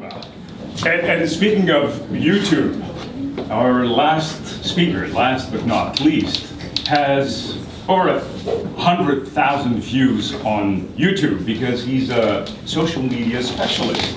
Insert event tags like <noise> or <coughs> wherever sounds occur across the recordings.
And, and speaking of YouTube, our last speaker, last but not least, has over a hundred thousand views on YouTube because he's a social media specialist.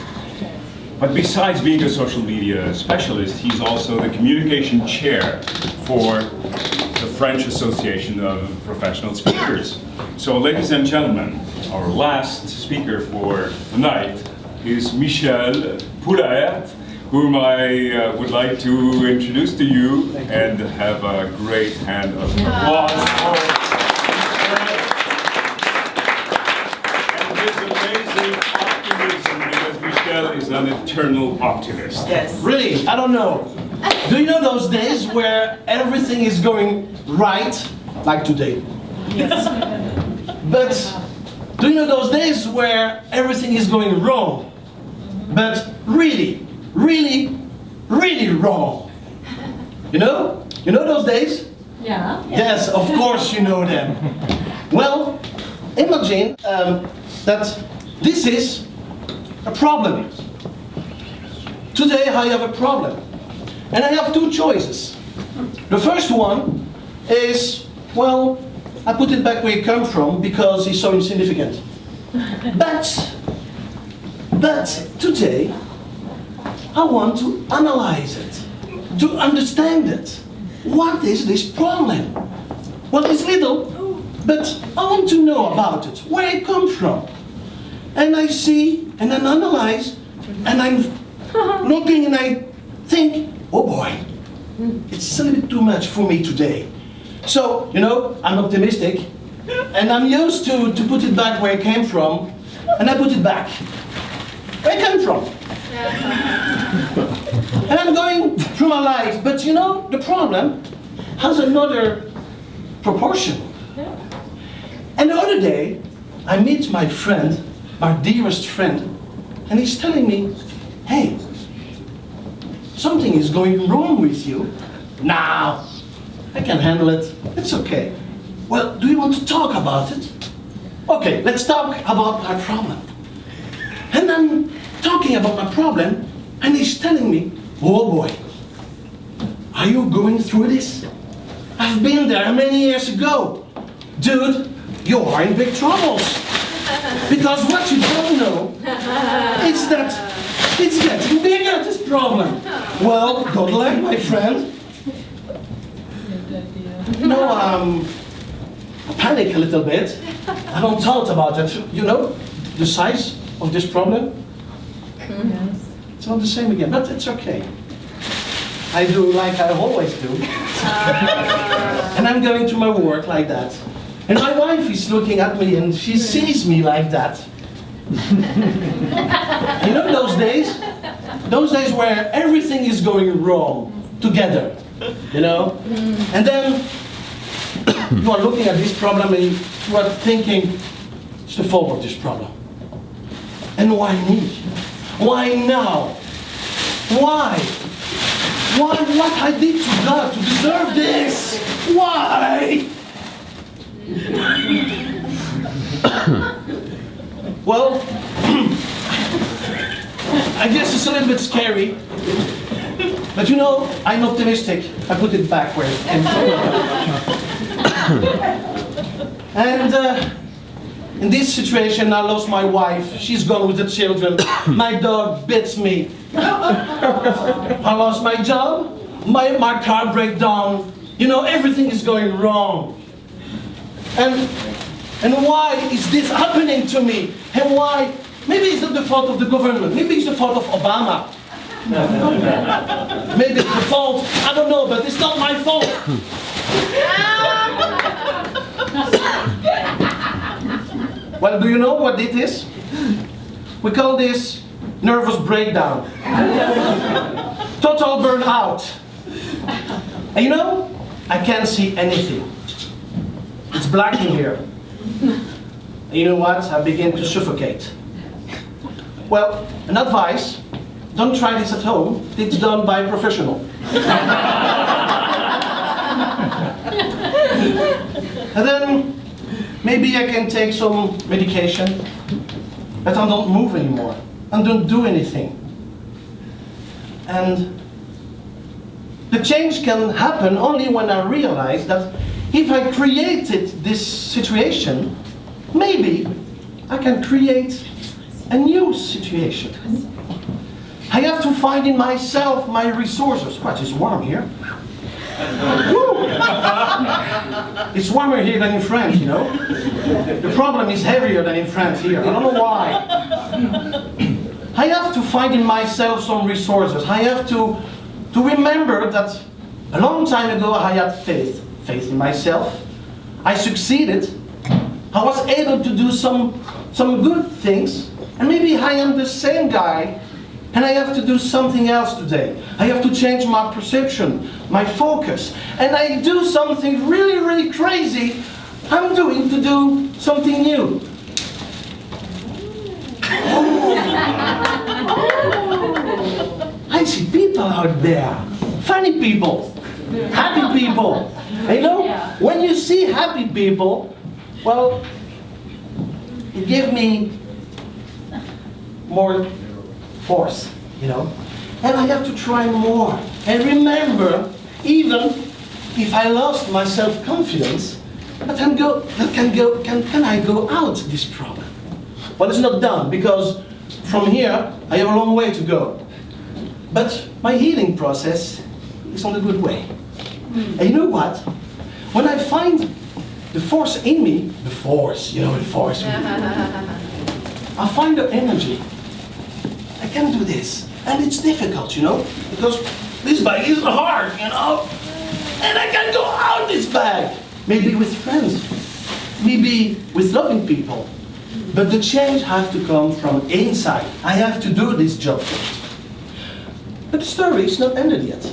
But besides being a social media specialist, he's also the communication chair for the French Association of Professional Speakers. So ladies and gentlemen, our last speaker for the night is Michel Poulaert, whom I uh, would like to introduce to you and have a great hand of applause for. And his amazing optimism, because Michel is an eternal optimist. Yes. Really, I don't know. Do you know those days where everything is going right, like today? Yes. But do you know those days where everything is going wrong? But really, really, really wrong. You know? You know those days? Yeah. Yes, of course you know them. Well, imagine um, that this is a problem. Today I have a problem. And I have two choices. The first one is, well, I put it back where it comes from because it's so insignificant. But, but today, I want to analyze it, to understand it. What is this problem? Well, it's little, but I want to know about it, where it comes from. And I see, and then analyze, and I'm <laughs> looking and I think, oh boy, it's a little bit too much for me today. So, you know, I'm optimistic, and I'm used to, to put it back where it came from, and I put it back. Where it came from. And I'm going through my life, but you know, the problem has another proportion. And the other day, I meet my friend, my dearest friend, and he's telling me, hey, something is going wrong with you. Now, I can handle it. It's okay. Well, do you want to talk about it? Okay, let's talk about my problem. And I'm talking about my problem, and he's telling me, oh boy, are you going through this? I've been there many years ago. Dude, you are in big troubles. Because what you don't know is that it's getting bigger, this problem. Well, good luck, my friend. No, um, I panic a little bit. I don't thought about it. You know, the size of this problem? Yes. It's not the same again, but it's okay. I do like I always do. <laughs> and I'm going to my work like that. And my wife is looking at me and she sees me like that. <laughs> you know those days? Those days where everything is going wrong together. You know? Mm. And then <coughs> you are looking at this problem and you are thinking, it's the fault of this problem. And why me? Why now? Why? Why what I did to God to deserve this? Why? <coughs> well, <coughs> I guess it's a little bit scary. But you know, I'm optimistic. I put it back where it came from. and uh, in this situation, I lost my wife. She's gone with the children. <coughs> My dog bits me. <laughs> I lost my job. My, my car break down. You know, everything is going wrong. And, and why is this happening to me? And why? Maybe it's not the fault of the government. Maybe it's the fault of Obama. <laughs> Maybe it's the fault, I don't know, but it's not my fault. Well, do you know what it is? We call this nervous breakdown. <laughs> Total burnout. And you know, I can't see anything. It's black in here. And you know what? I begin to suffocate. Well, an advice, don't try this at home. It's done by a professional. <laughs> and then maybe I can take some medication, but I don't move anymore. I don't do anything. And the change can happen only when I realize that if I created this situation, maybe I can create a new situation. I have to find in myself my resources. What is warm here? It's warmer here than in France, you know. The problem is heavier than in France here. I don't know why. I have to find in myself some resources. I have to, to remember that a long time ago I had faith. Faith in myself. I succeeded. I was able to do some, some good things. And maybe I am the same guy and I have to do something else today. I have to change my perception, my focus. And I do something really, really crazy. I'm doing to do something new. I see people out there, funny people, happy people. You know, when you see happy people, well, it gives me more force, you know. And I have to try more. And remember, even if I lost my self-confidence, that can go, that can go, can, can I go out this problem? Well, it's not done because from here I have a long way to go. But my healing process is on a good way. Hmm. And you know what? When I find the force in me, the force, you know, the force, <laughs> I find the energy. Can do this. And it's difficult, you know, because this bag is hard, you know. And I can go out this bag. Maybe with friends, maybe with loving people. But the change has to come from inside. I have to do this job first. But the story is not ended yet.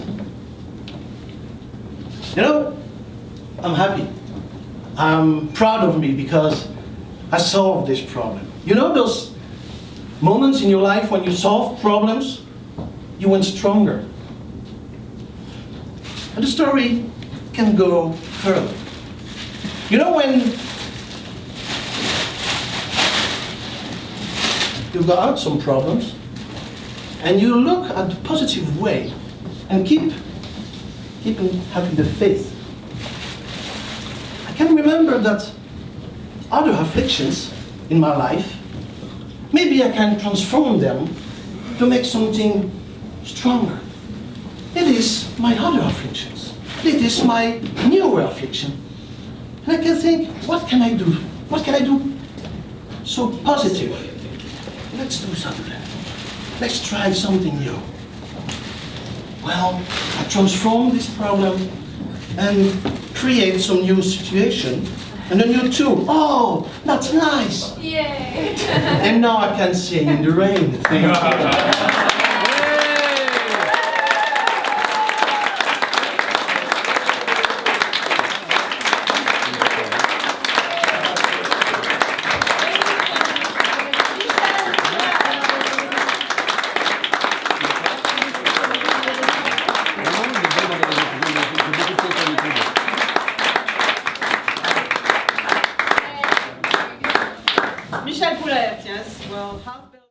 You know, I'm happy. I'm proud of me because I solved this problem. You know those moments in your life when you solve problems, you went stronger. And the story can go further. You know when you got some problems and you look at the positive way and keep keeping having the faith. I can remember that other afflictions in my life Maybe I can transform them to make something stronger. It is my other afflictions. It is my newer affliction. And I can think, what can I do? What can I do so positive? Let's do something. Let's try something new. Well, I transform this problem and create some new situation and then you too. Oh, that's nice. Yay! And now I can sing in the rain. Thank you. <laughs>